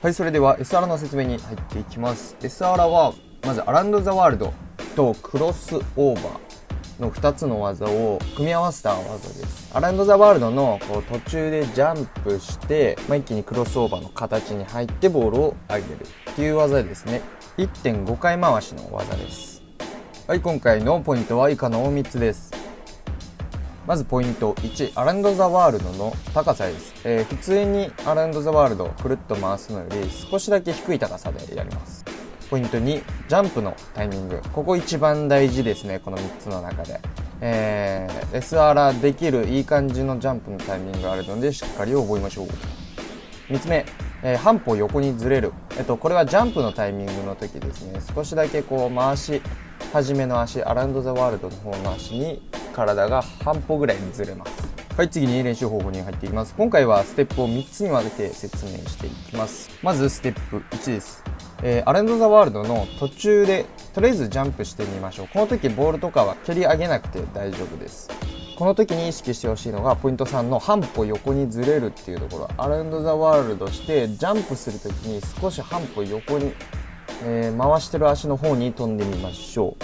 はいそれでは SR の説明に入っていきます。SR はまずアランド・ザ・ワールドとクロスオーバーの2つの技を組み合わせた技です。アランド・ザ・ワールドのこう途中でジャンプして、まあ、一気にクロスオーバーの形に入ってボールを上げるっていう技ですね。1.5回回しの技です。はい今回のポイントは以下の3つです。まずポイント1アランド・ザ・ワールドの高さです、えー、普通にアランド・ザ・ワールドをくるっと回すのより少しだけ低い高さでやります。ポイント2ジャンプのタイミング。ここ一番大事ですねこの3つの中で。えー、SR できるいい感じのジャンプのタイミングがあるのでしっかり覚えましょう。3つ目、えー、半歩横にずれる、えっと、これはジャンプのタイミングの時ですね。少しだけこう回し始めの足アランド・ザ・ワールドの方の足に体が半歩ぐらいにずれます。はい次に練習方法に入っていきます。今回はステップを3つに分けて説明していきます。まずステップ1です。えー、アランド・ザ・ワールドの途中でとりあえずジャンプしてみましょう。この時ボールとかは蹴り上げなくて大丈夫です。この時に意識してほしいのがポイント3の半歩横にずれるっていうところ。アランド・ザ・ワールドしてジャンプする時に少し半歩横に、えー、回してる足の方に飛んでみましょ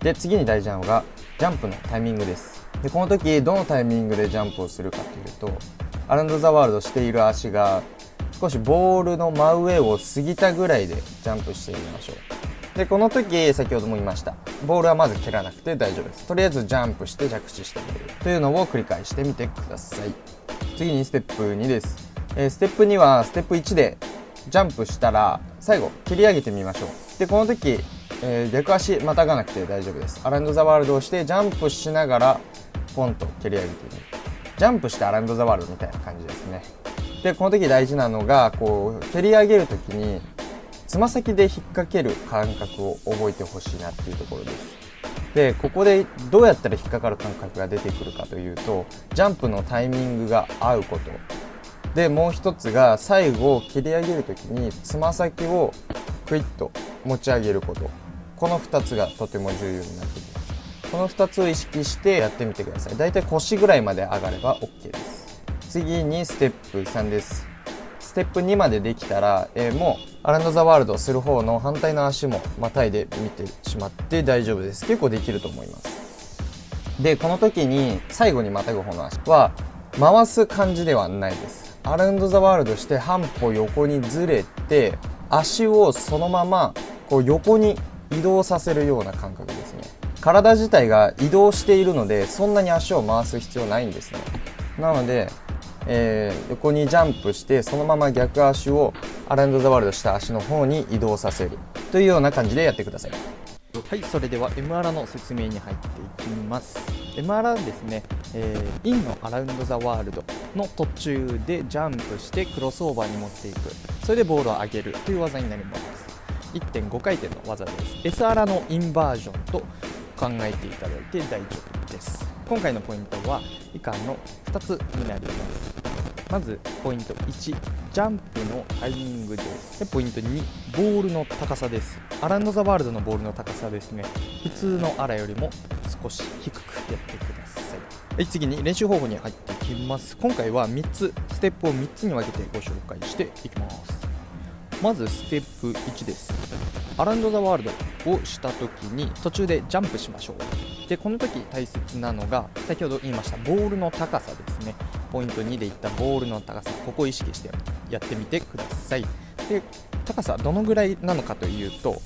う。で次に大事なのがジャンプのタイミングです。でこの時どのタイミングでジャンプをするかというとアランド・ザ・ワールドしている足が少しボールの真上を過ぎたぐらいでジャンプしてみましょう。でこの時先ほども言いました。ボールはまず蹴らなくて大丈夫です。とりあえずジャンプして着地してみる。というのを繰り返してみてください。次にステップ2です、えー、ステップ2はステップ1でジャンプしたら最後蹴り上げてみましょう。でこの時えー、逆足またがなくて大丈夫です。アランド・ザ・ワールドをしてジャンプしながらポンと蹴り上げてみるジャンプしてアランド・ザ・ワールドみたいな感じですね。でこの時大事なのがこう蹴り上げる時につま先で引っ掛ける感覚を覚えてほしいなっていうところです。でここでどうやったら引っかかる感覚が出てくるかというとジャンプのタイミングが合うこと。でもう一つが最後蹴り上げる時につま先をクイッと持ち上げること。この2つがとても重要になってきます。この2つを意識してやってみてください。だいたい腰ぐらいまで上がれば OK です。次にステップ3です。ステップ2までできたら、えー、もうアランド・ザ・ワールドする方の反対の足もまたいで見てしまって大丈夫です。結構できると思います。でこの時に最後にまたぐ方の足は回す感じではないです。アラウンド・ザ・ワールドして半歩横にずれて足をそのままこう横に移動させるような感覚ですね。体自体が移動しているのでそんなに足を回す必要ないんですね。なので、えー、横にジャンプしてそのまま逆足をアランド・ザ・ワールドした足の方に移動させる。というような感じでやってください。はいそれでは MR の説明に入っていきます。MR ですね、えー、インのアラウンド・ザ・ワールドの途中でジャンプしてクロスオーバーに持っていく。それでボールを上げるという技になります。1.5回転の技です。SR のインバージョンと考えていただいて大丈夫です。今回のポイントは以下の2つになります。まずポイント1ジャンプのタイミングです。でポイント2ボールの高さです。アランド・ザ・ワールドのボールの高さですね。普通のアラよりも少し低くやってください。はい次に練習方法に入っていきます。今回は3つステップを3つに分けてご紹介していきます。まずステップ1です。アランド・ザ・ワールドをした時に途中でジャンプしましょう。でこの時大切なのが先ほど言いましたボールの高さですね。ポイント2でいったボールの高さ。ここを意識してやってみてください。で高さどのぐらいなのかというと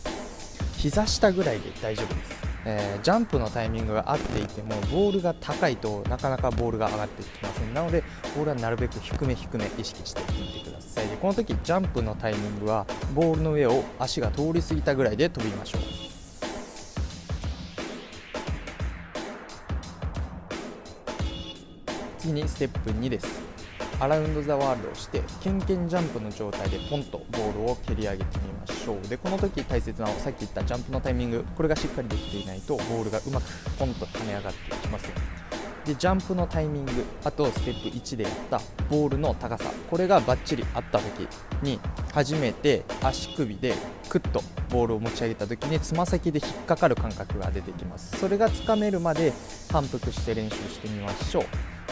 膝下ぐらいで大丈夫です。えー、ジャンプのタイミングが合っていてもボールが高いとなかなかボールが上がってきません。なのでボールはなるべく低め低め意識してみてくださいでこの時ジャンプのタイミングはボールの上を足が通り過ぎたぐらいで飛びましょう。次にステップ2です。アラウンド・ザ・ワールドをしてケンケンジャンプの状態でポンとボールを蹴り上げてみましょう。でこの時大切なさっき言ったジャンプのタイミングこれがしっかりできていないとボールがうまくポンと跳ね上がっていきます。でジャンプのタイミングあとステップ1でやったボールの高さこれがバッチリあった時に初めて足首でクッとボールを持ち上げた時につま先で引っかかる感覚が出てきます。それがつかめるまで反復して練習してみましょう。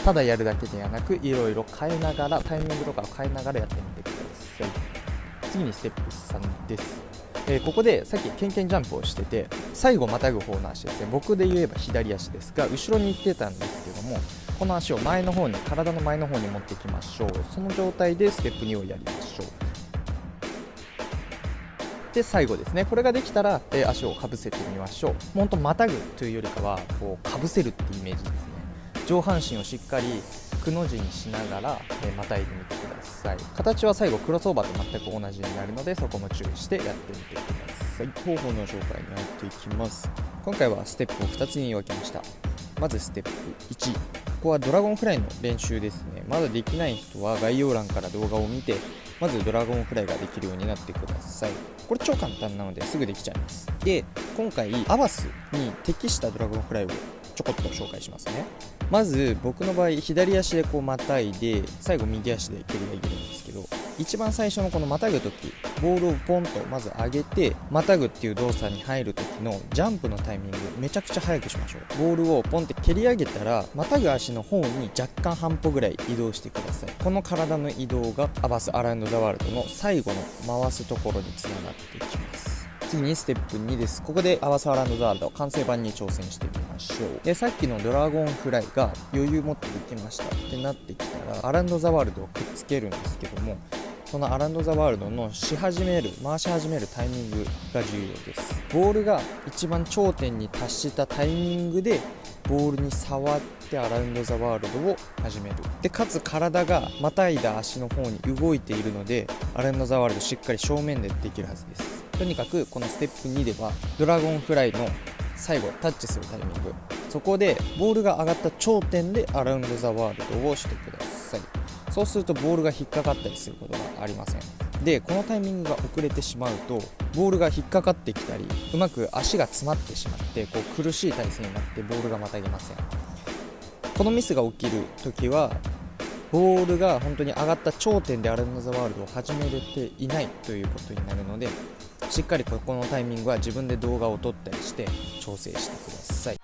ただやるだけではなくいろいろ変えながらタイミングとかを変えながらやってみてください。次にステップ3です。えー、ここでさっきケンケンジャンプをしてて最後またぐ方の足ですね。僕で言えば左足ですが後ろに行ってたんですけどもこの足を前の方に体の前の方に持っていきましょう。その状態でステップ2をやりましょう。で最後ですね。これができたら、えー、足をかぶせてみましょう。ほんとまたぐというよりかはこうかぶせるってイメージですね。上半身をしっかりくの字にしながら、えー、またいでみてください。形は最後クロスオーバーと全く同じになるのでそこも注意してやってみてください。方法の紹介に入っていきます。今回はステップを2つに分けました。まずステップ1ここはドラゴンフライの練習ですね。まだできない人は概要欄から動画を見てまずドラゴンフライができるようになってください。これ超簡単なのですぐできちゃいます。で今回アバスに適したドラゴンフライをちょこっと紹介しますね。まず僕の場合左足でこうまたいで最後右足で蹴り上げるんですけど一番最初のこのまたぐ時ボールをポンとまず上げてまたぐっていう動作に入る時のジャンプのタイミングめちゃくちゃ速くしましょう。ボールをポンって蹴り上げたらまたぐ足の方に若干半歩ぐらい移動してください。この体の移動がアバスアラウンドザワールドの最後の回すところにつながっていきます。次にステップ2です。ここでアバスアラウンドザワールド完成版に挑戦してみましょう。でさっきのドラゴンフライが余裕持ってできました。ってなってきたらアランドザワールドをくっつけるんですけどもそのアランド・ザ・ワールドのし始める回し始めるタイミングが重要です。ボールが一番頂点に達したタイミングでボールに触ってアラウンド・ザ・ワールドを始める。でかつ体がまたいだ足の方に動いているのでアラウンド・ザ・ワールドしっかり正面でできるはずです。とにかくこのステップ2ではドラゴンフライの最後タッチするタイミング。そこでボールが上がった頂点でアラウンド・ザ・ワールドをしてください。そうするとボールが引っかかったりすることがありません。でこのタイミングが遅れてしまうとボールが引っかかってきたりうまく足が詰まってしまってこう苦しい体勢になってボールがまたげません。このミスが起きる時はボールが本当に上がった頂点でアレンド・ザ・ワールドを始めれていないということになるのでしっかりここのタイミングは自分で動画を撮ったりして調整してください。